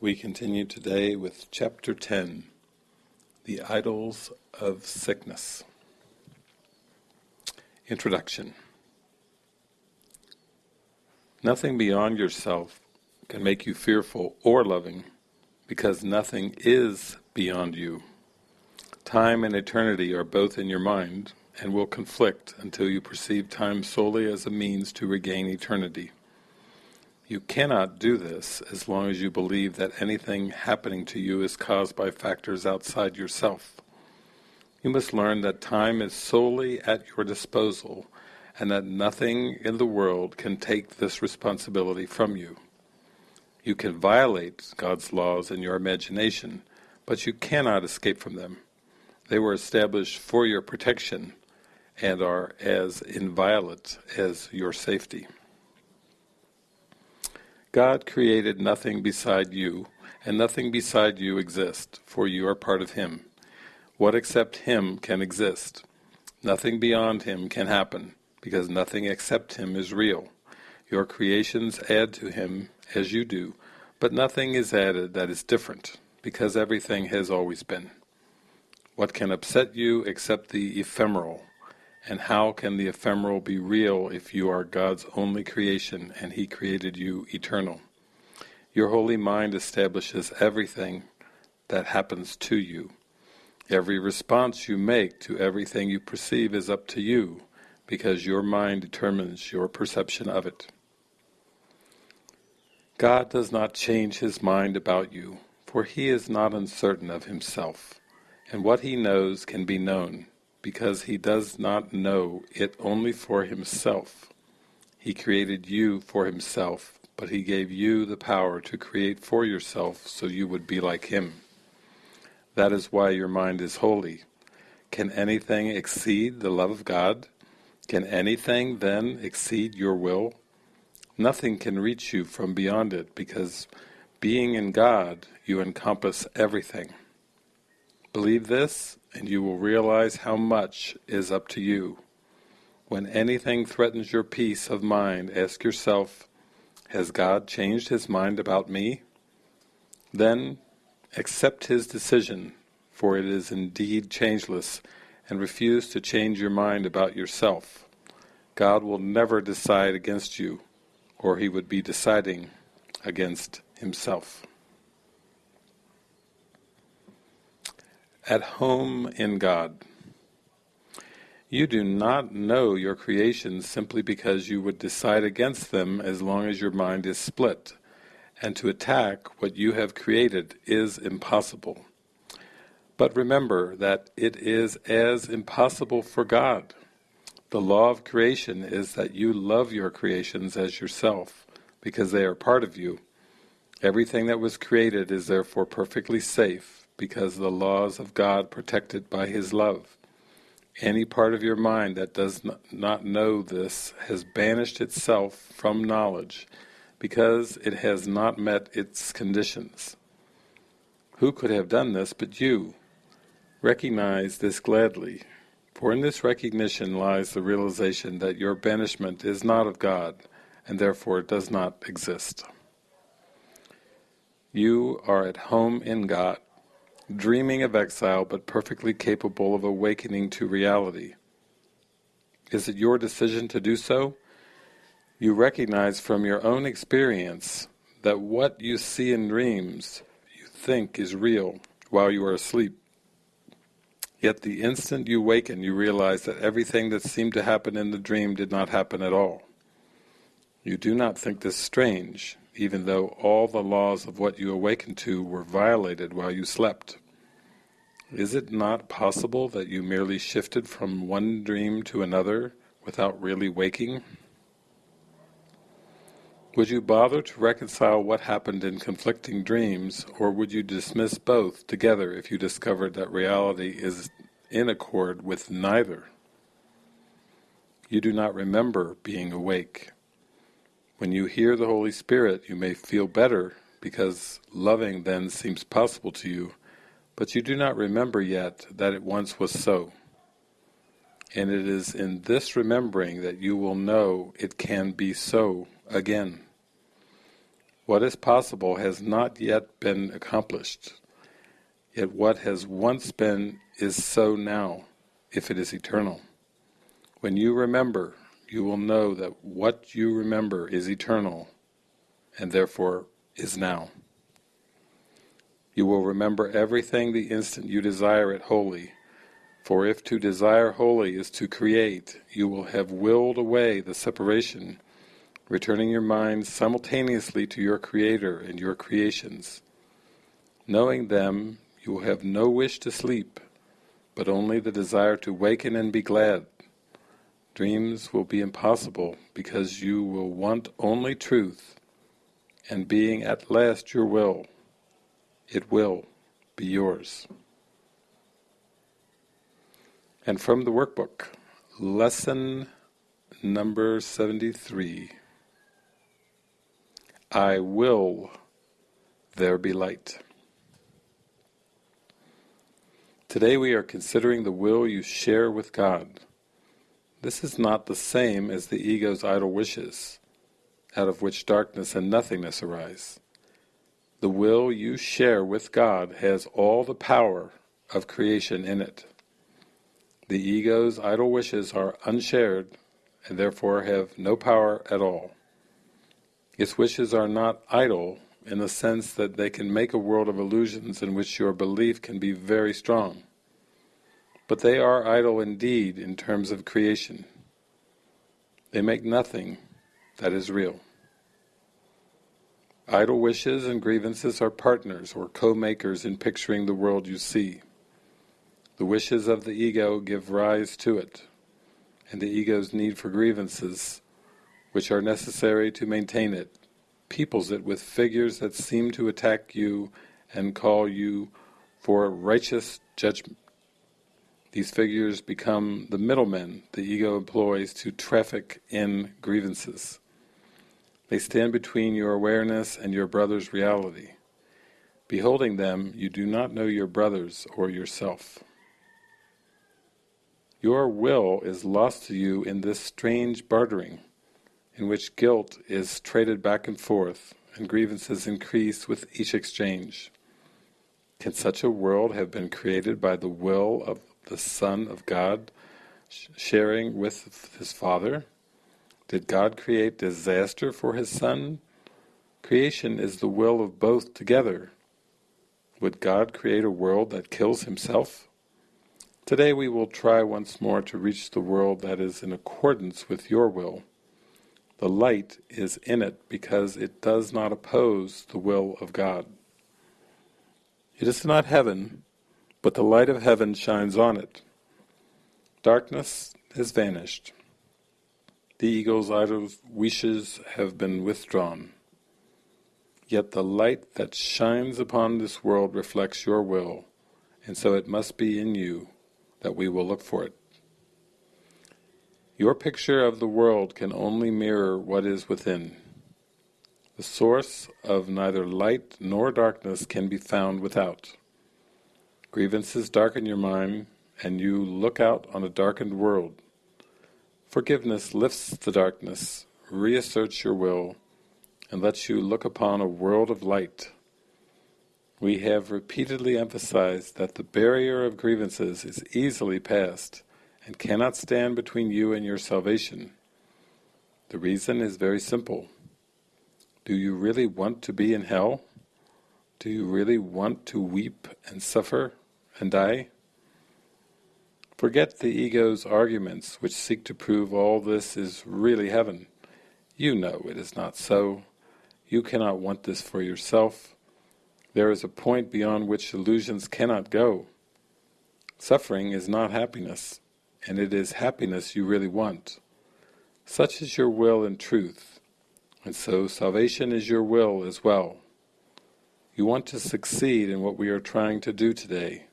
We continue today with Chapter 10, The Idols of Sickness. Introduction Nothing beyond yourself can make you fearful or loving, because nothing is beyond you. Time and eternity are both in your mind, and will conflict until you perceive time solely as a means to regain eternity. You cannot do this as long as you believe that anything happening to you is caused by factors outside yourself. You must learn that time is solely at your disposal and that nothing in the world can take this responsibility from you. You can violate God's laws in your imagination, but you cannot escape from them. They were established for your protection and are as inviolate as your safety. God created nothing beside you, and nothing beside you exists, for you are part of Him. What except Him can exist? Nothing beyond Him can happen, because nothing except Him is real. Your creations add to Him as you do, but nothing is added that is different, because everything has always been. What can upset you except the ephemeral? And how can the ephemeral be real if you are God's only creation and He created you eternal? Your holy mind establishes everything that happens to you. Every response you make to everything you perceive is up to you, because your mind determines your perception of it. God does not change His mind about you, for He is not uncertain of Himself, and what He knows can be known because he does not know it only for himself. He created you for himself, but he gave you the power to create for yourself so you would be like him. That is why your mind is holy. Can anything exceed the love of God? Can anything then exceed your will? Nothing can reach you from beyond it, because being in God, you encompass everything. Believe this, and you will realize how much is up to you. When anything threatens your peace of mind, ask yourself, has God changed his mind about me? Then accept his decision, for it is indeed changeless, and refuse to change your mind about yourself. God will never decide against you, or he would be deciding against himself. At home in God. You do not know your creations simply because you would decide against them as long as your mind is split, and to attack what you have created is impossible. But remember that it is as impossible for God. The law of creation is that you love your creations as yourself, because they are part of you. Everything that was created is therefore perfectly safe, because the laws of God protected by His love. Any part of your mind that does not know this has banished itself from knowledge because it has not met its conditions. Who could have done this but you? Recognize this gladly, for in this recognition lies the realization that your banishment is not of God, and therefore does not exist. You are at home in God, dreaming of exile but perfectly capable of awakening to reality. Is it your decision to do so? You recognize from your own experience that what you see in dreams you think is real while you are asleep. Yet the instant you waken you realize that everything that seemed to happen in the dream did not happen at all. You do not think this strange, even though all the laws of what you awakened to were violated while you slept. Is it not possible that you merely shifted from one dream to another without really waking? Would you bother to reconcile what happened in conflicting dreams, or would you dismiss both together if you discovered that reality is in accord with neither? You do not remember being awake. When you hear the Holy Spirit, you may feel better because loving then seems possible to you, but you do not remember yet that it once was so. And it is in this remembering that you will know it can be so again. What is possible has not yet been accomplished, yet what has once been is so now, if it is eternal. When you remember, you will know that what you remember is eternal, and therefore is now. You will remember everything the instant you desire it wholly, for if to desire wholly is to create, you will have willed away the separation returning your mind simultaneously to your Creator and your creations. Knowing them, you will have no wish to sleep, but only the desire to waken and be glad. Dreams will be impossible because you will want only truth, and being at last your will, it will be yours. And from the workbook, lesson number 73. I will there be light. Today we are considering the will you share with God. This is not the same as the ego's idle wishes, out of which darkness and nothingness arise. The will you share with God has all the power of creation in it. The ego's idle wishes are unshared and therefore have no power at all. Its wishes are not idle in the sense that they can make a world of illusions in which your belief can be very strong. But they are idle indeed in terms of creation. They make nothing that is real. Idle wishes and grievances are partners or co-makers in picturing the world you see. The wishes of the ego give rise to it, and the ego's need for grievances which are necessary to maintain it, peoples it with figures that seem to attack you and call you for righteous judgment. These figures become the middlemen the ego employs to traffic in grievances. They stand between your awareness and your brother's reality. Beholding them, you do not know your brothers or yourself. Your will is lost to you in this strange bartering in which guilt is traded back and forth and grievances increase with each exchange. Can such a world have been created by the will of the Son of God sharing with his Father? Did God create disaster for his Son? Creation is the will of both together. Would God create a world that kills himself? Today we will try once more to reach the world that is in accordance with your will. The light is in it because it does not oppose the will of God. It is not heaven, but the light of heaven shines on it. Darkness has vanished. The ego's idle wishes have been withdrawn. Yet the light that shines upon this world reflects your will, and so it must be in you that we will look for it. Your picture of the world can only mirror what is within. The source of neither light nor darkness can be found without. Grievances darken your mind, and you look out on a darkened world. Forgiveness lifts the darkness, reasserts your will, and lets you look upon a world of light. We have repeatedly emphasized that the barrier of grievances is easily passed, and cannot stand between you and your salvation. The reason is very simple. Do you really want to be in hell? Do you really want to weep and suffer and I? Forget the ego's arguments which seek to prove all this is really heaven. You know it is not so. You cannot want this for yourself. There is a point beyond which illusions cannot go. Suffering is not happiness and it is happiness you really want. Such is your will in truth, and so salvation is your will as well. You want to succeed in what we are trying to do today.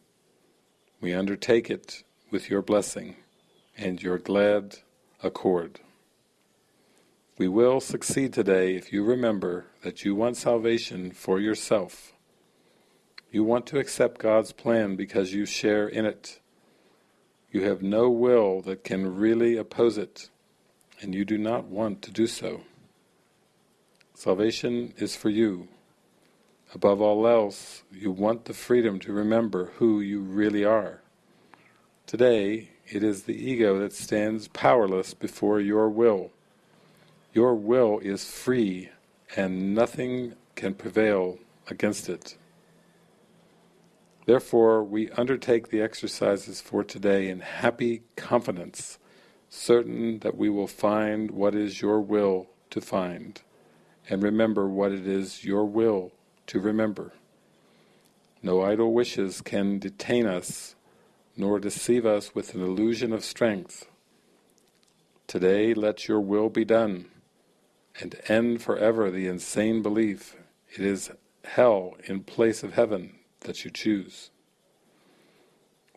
We undertake it with your blessing and your glad accord. We will succeed today if you remember that you want salvation for yourself. You want to accept God's plan because you share in it. You have no will that can really oppose it, and you do not want to do so. Salvation is for you. Above all else, you want the freedom to remember who you really are. Today, it is the ego that stands powerless before your will. Your will is free and nothing can prevail against it. Therefore, we undertake the exercises for today in happy confidence, certain that we will find what is your will to find, and remember what it is your will to remember. No idle wishes can detain us, nor deceive us with an illusion of strength. Today let your will be done, and end forever the insane belief it is hell in place of heaven that you choose.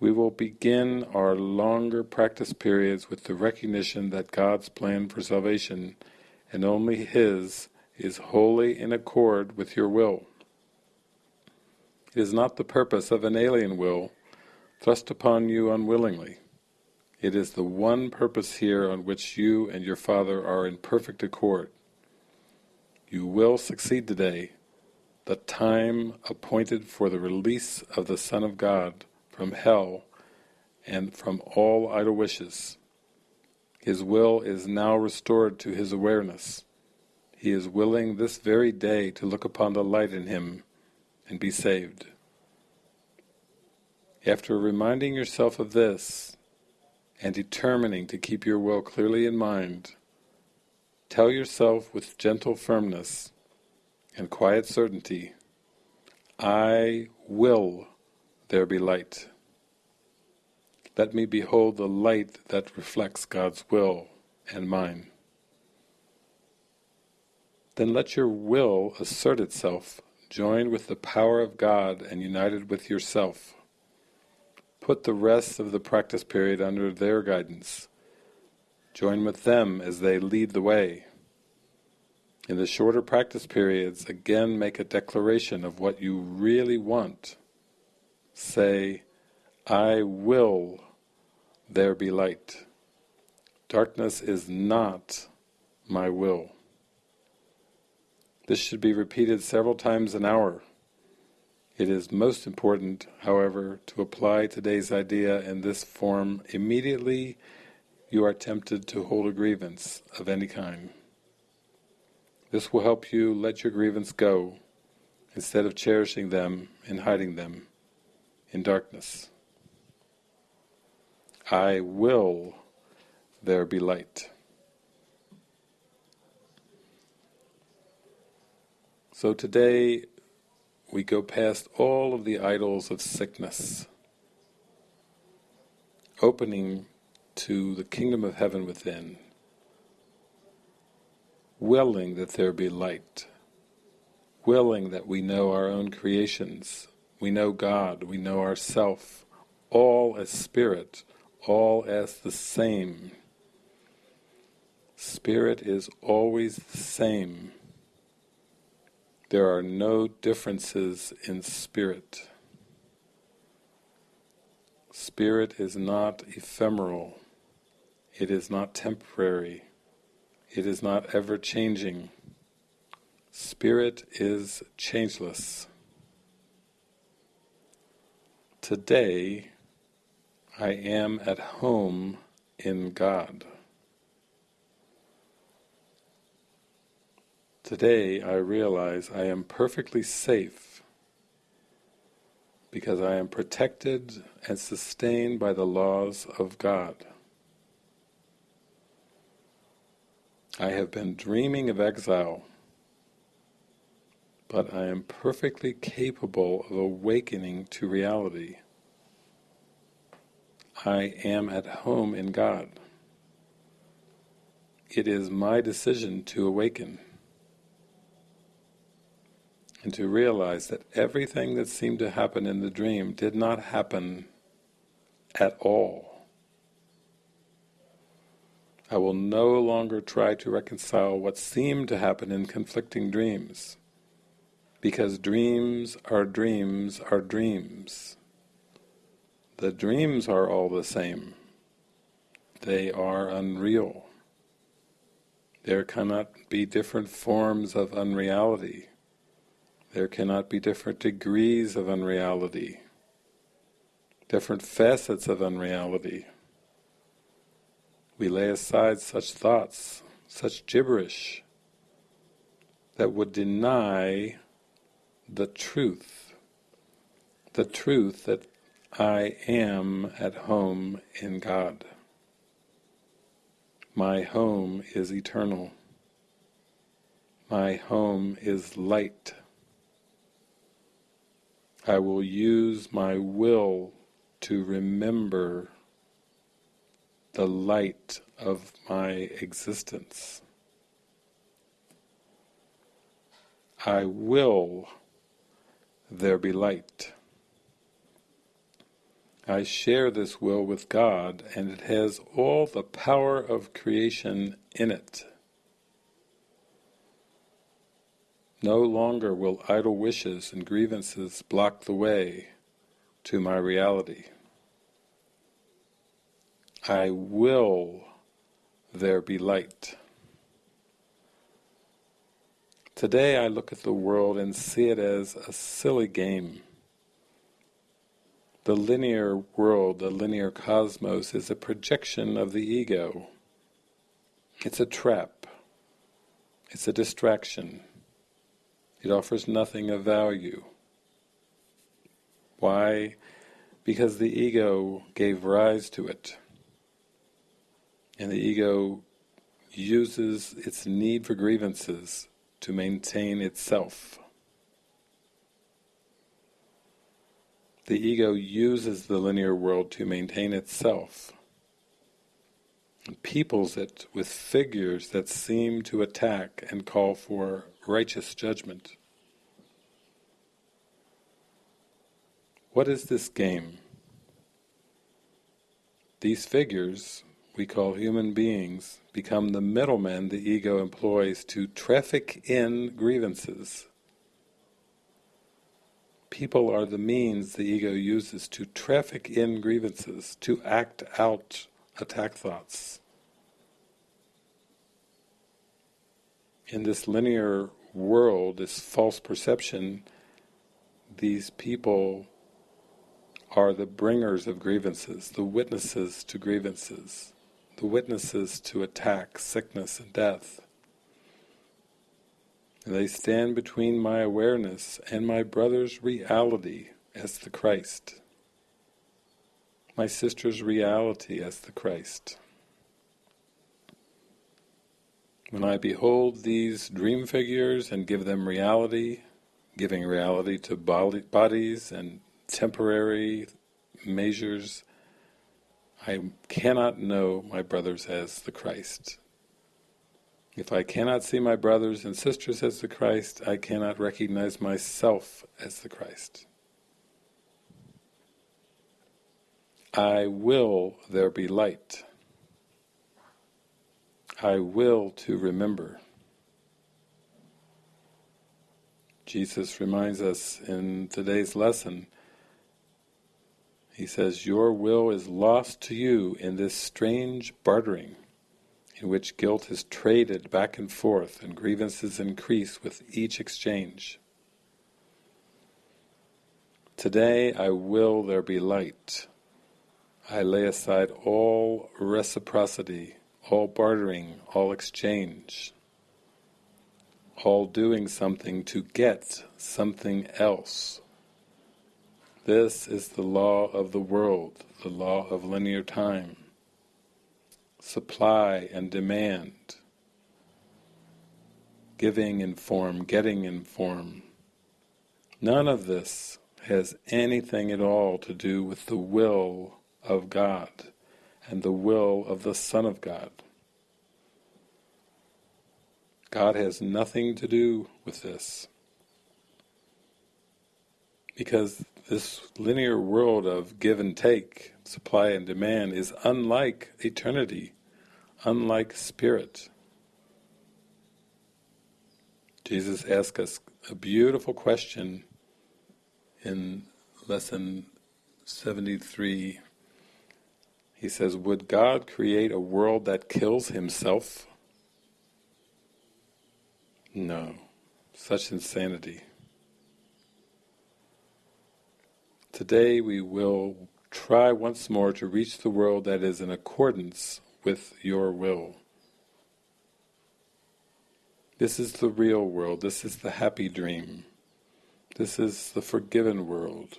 We will begin our longer practice periods with the recognition that God's plan for salvation, and only His, is wholly in accord with your will. It is not the purpose of an alien will thrust upon you unwillingly. It is the one purpose here on which you and your Father are in perfect accord. You will succeed today the time appointed for the release of the Son of God from hell and from all idle wishes. His will is now restored to his awareness. He is willing this very day to look upon the light in him and be saved. After reminding yourself of this, and determining to keep your will clearly in mind, tell yourself with gentle firmness and quiet certainty, I will there be light. Let me behold the light that reflects God's will and mine. Then let your will assert itself, joined with the power of God and united with yourself. Put the rest of the practice period under their guidance. Join with them as they lead the way. In the shorter practice periods, again make a declaration of what you really want. Say, I will there be light. Darkness is not my will. This should be repeated several times an hour. It is most important, however, to apply today's idea in this form immediately you are tempted to hold a grievance of any kind. This will help you let your grievance go, instead of cherishing them and hiding them in darkness. I will there be light. So today we go past all of the idols of sickness, opening to the kingdom of heaven within willing that there be light, willing that we know our own creations, we know God, we know ourself, all as spirit, all as the same. Spirit is always the same. There are no differences in spirit. Spirit is not ephemeral. It is not temporary. It is not ever changing. Spirit is changeless. Today I am at home in God. Today I realize I am perfectly safe because I am protected and sustained by the laws of God. I have been dreaming of exile, but I am perfectly capable of awakening to reality. I am at home in God. It is my decision to awaken and to realize that everything that seemed to happen in the dream did not happen at all. I will no longer try to reconcile what seemed to happen in conflicting dreams, because dreams are dreams are dreams. The dreams are all the same. They are unreal. There cannot be different forms of unreality. There cannot be different degrees of unreality, different facets of unreality. We lay aside such thoughts, such gibberish, that would deny the truth, the truth that I am at home in God. My home is eternal. My home is light. I will use my will to remember the light of my existence. I will there be light. I share this will with God and it has all the power of creation in it. No longer will idle wishes and grievances block the way to my reality. I will there be light. Today I look at the world and see it as a silly game. The linear world, the linear cosmos, is a projection of the ego. It's a trap. It's a distraction. It offers nothing of value. Why? Because the ego gave rise to it. And the ego uses its need for grievances to maintain itself. The ego uses the linear world to maintain itself and peoples it with figures that seem to attack and call for righteous judgment. What is this game? These figures, we call human beings, become the middlemen the ego employs to traffic in grievances people are the means the ego uses to traffic in grievances, to act out attack thoughts. In this linear world, this false perception, these people are the bringers of grievances, the witnesses to grievances, the witnesses to attack, sickness and death. They stand between my awareness and my brother's reality as the Christ, my sister's reality as the Christ. When I behold these dream figures and give them reality, giving reality to bodies and temporary measures, I cannot know my brothers as the Christ. If I cannot see my brothers and sisters as the Christ, I cannot recognize myself as the Christ. I will there be light. I will to remember. Jesus reminds us in today's lesson, he says, Your will is lost to you in this strange bartering in which guilt is traded back and forth and grievances increase with each exchange. Today I will there be light. I lay aside all reciprocity, all bartering, all exchange, all doing something to get something else. This is the law of the world, the law of linear time supply and demand, giving in form, getting in form. None of this has anything at all to do with the will of God and the will of the Son of God. God has nothing to do with this. Because this linear world of give and take, supply and demand, is unlike eternity, unlike spirit. Jesus asked us a beautiful question in lesson 73. He says, would God create a world that kills himself? No, such insanity. Today we will try once more to reach the world that is in accordance with your will. This is the real world, this is the happy dream, this is the forgiven world.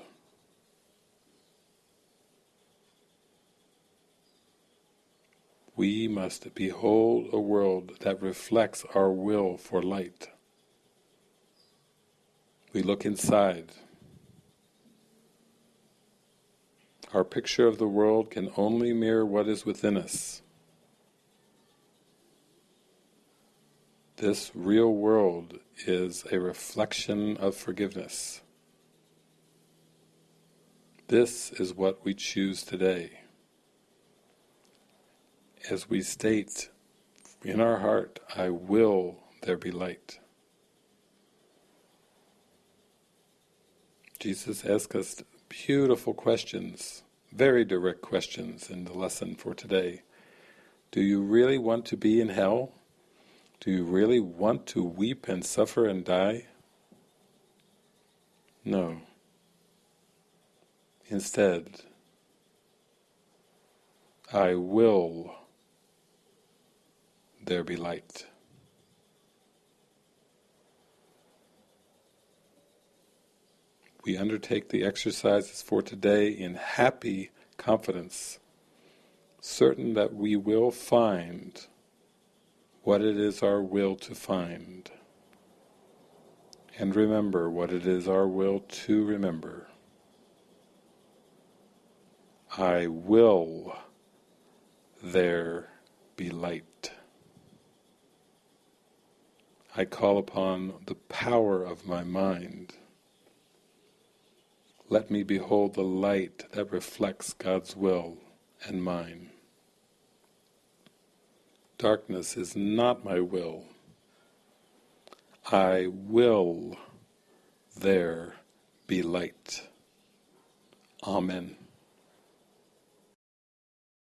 We must behold a world that reflects our will for light. We look inside. Our picture of the world can only mirror what is within us. This real world is a reflection of forgiveness. This is what we choose today. As we state in our heart, I will there be light. Jesus asked us beautiful questions, very direct questions in the lesson for today. Do you really want to be in hell? Do you really want to weep and suffer and die? No. Instead, I will there be light. We undertake the exercises for today in happy confidence, certain that we will find what it is our will to find. And remember what it is our will to remember. I will there be light. I call upon the power of my mind. Let me behold the light that reflects God's will and mine. Darkness is not my will. I will there be light. Amen.